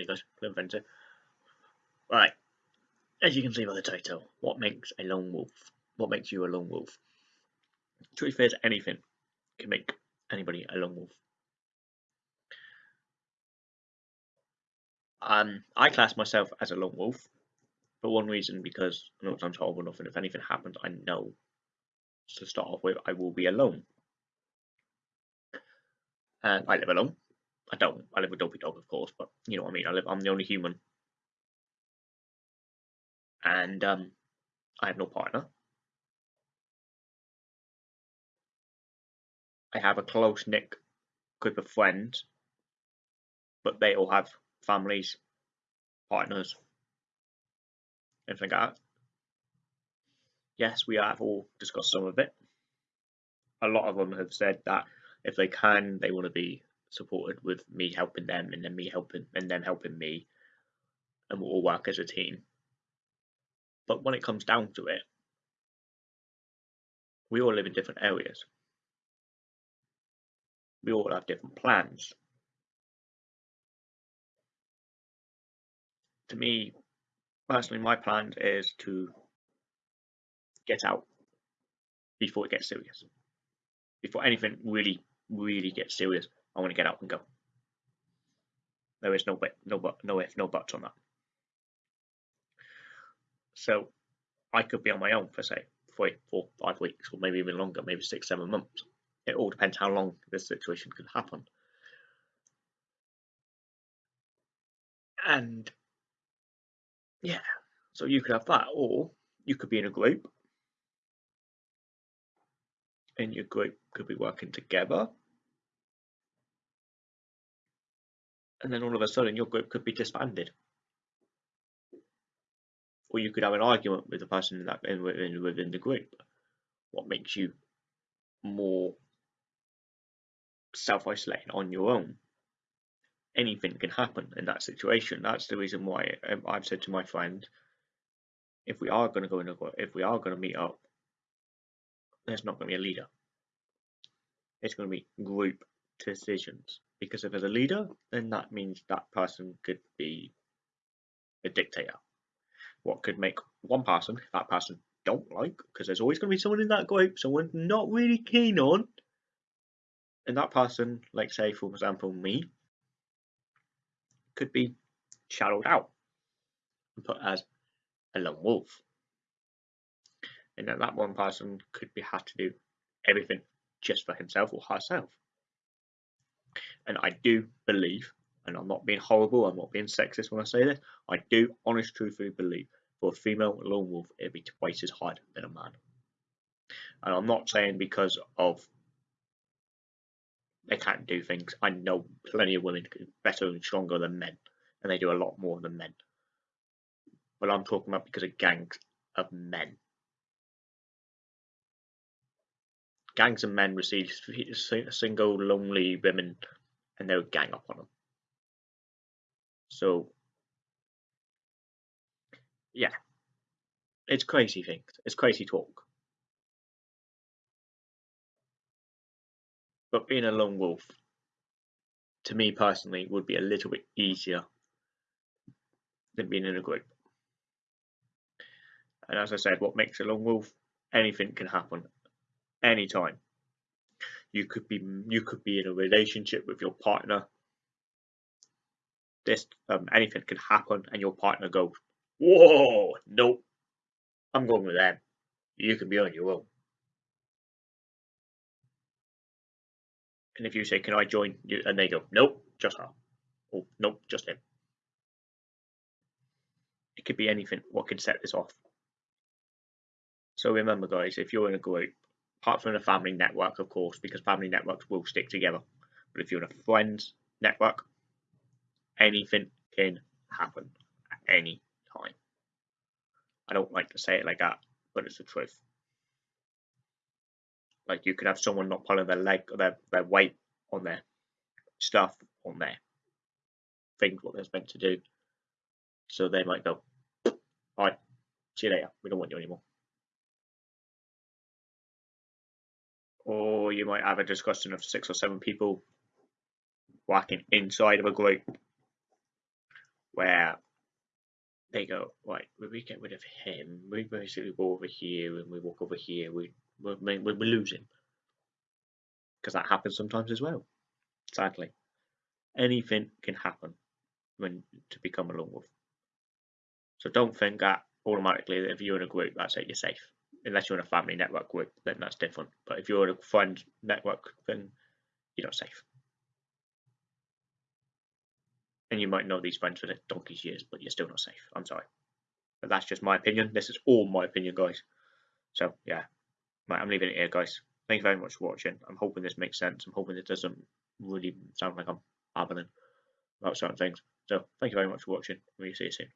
you guys, Glen Fencer. Right, as you can see by the title, what makes a lone wolf? What makes you a lone wolf? Truth is, anything can make anybody a lone wolf. Um, I class myself as a lone wolf for one reason because I know I'm horrible enough, and if anything happens, I know to start off with, I will be alone. And I live alone. I don't. I live with Dopey Dog, of course, but you know what I mean. I live. I'm the only human, and um, I have no partner. I have a close knit group of friends, but they all have families, partners, anything like that. Yes, we have all discussed some of it. A lot of them have said that if they can, they want to be supported with me helping them and then me helping and them helping me and we'll all work as a team. But when it comes down to it, we all live in different areas. We all have different plans. To me, personally, my plan is to get out before it gets serious. Before anything really, really gets serious, I want to get out and go. There is no way, no but, no if, no buts on that. So I could be on my own for say three, four, five weeks, or maybe even longer, maybe six, seven months. It all depends how long this situation could happen. And yeah, so you could have that, or you could be in a group, and your group could be working together and then all of a sudden your group could be disbanded. Or you could have an argument with the person in that in, within the group. What makes you more self-isolating on your own? Anything can happen in that situation. That's the reason why um, I've said to my friend, if we are going to go in a group, if we are going to meet up, there's not going to be a leader. It's going to be group decisions because if there's a leader, then that means that person could be a dictator. What could make one person that person don't like, because there's always going to be someone in that group, someone not really keen on, and that person, like say for example me, could be shadowed out and put as a lone wolf. And then that one person could be had to do everything just for himself or herself. And I do believe, and I'm not being horrible, I'm not being sexist when I say this, I do honest truthfully believe for a female lone wolf it'd be twice as hard than a man. And I'm not saying because of they can't do things. I know plenty of women better and stronger than men, and they do a lot more than men. But I'm talking about because of gangs of men. Gangs of men receive single lonely women and they would gang up on them. So, yeah, it's crazy things. It's crazy talk. But being a lone wolf, to me personally, would be a little bit easier than being in a group. And as I said, what makes a lone wolf? Anything can happen anytime. You could be you could be in a relationship with your partner. This um, anything could happen, and your partner goes, "Whoa, nope, I'm going with them. You can be on your own." And if you say, "Can I join?" you and they go, "Nope, just her." Oh, nope, just him. It could be anything. What could set this off? So remember, guys, if you're in a group apart from a family network, of course, because family networks will stick together. But if you're in a friends network, anything can happen at any time. I don't like to say it like that, but it's the truth. Like you could have someone not pulling their leg or their, their weight on their stuff on their things what they're meant to do. So they might go, Alright, see you later, we don't want you anymore. Or you might have a discussion of six or seven people working inside of a group where they go, right, we get rid of him, we basically go over here and we walk over here, we, we, we, we lose him. Because that happens sometimes as well, sadly. Anything can happen when to become a lone wolf. So don't think that automatically that if you're in a group, that's it, you're safe. Unless you're on a family network group, then that's different. But if you're on a friend network, then you're not safe. And you might know these friends for the donkey's years, but you're still not safe. I'm sorry. But that's just my opinion. This is all my opinion, guys. So, yeah. Right, I'm leaving it here, guys. Thank you very much for watching. I'm hoping this makes sense. I'm hoping it doesn't really sound like I'm babbling about certain things. So, thank you very much for watching. We'll see you soon.